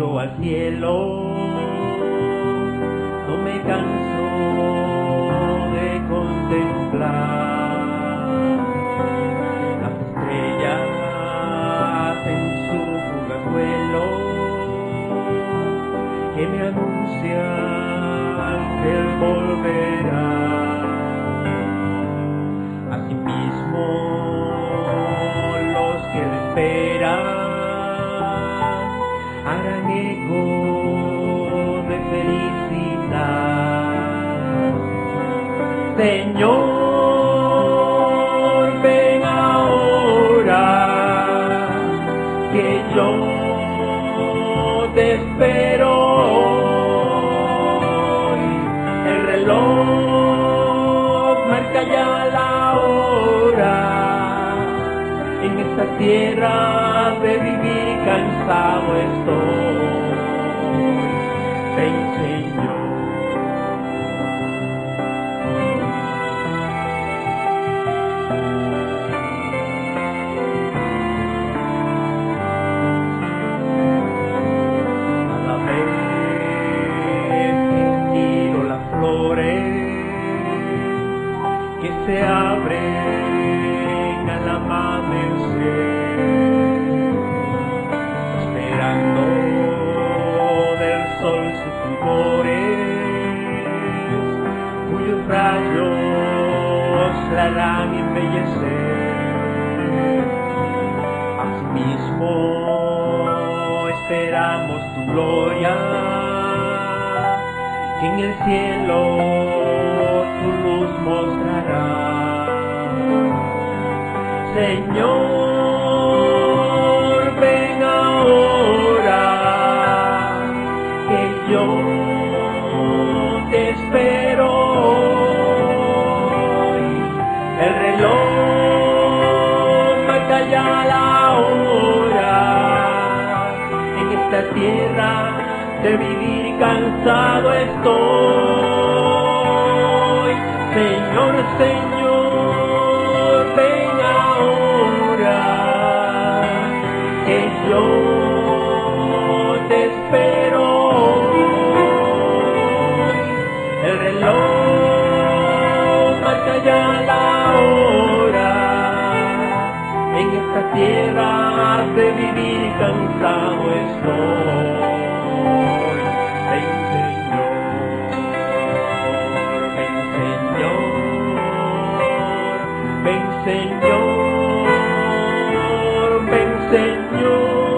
miro al cielo, no me canso de contemplar las estrellas en su fugaz vuelo que me anuncian que volverá. Harán eco de felicidad. Señor, ven ahora, que yo te espero hoy. El reloj marca ya tierra de vivir cansado estoy. Que miro las flores que se abren al amanecer, fulgores, cuyos rayos la harán embellecer. Asimismo esperamos tu gloria, que en el cielo tu luz mostrará. Señor, tierra de vivir cansado estoy. Señor, Señor, vivir cansado estoy. Ven Señor, ven Señor, ven Señor, ven Señor.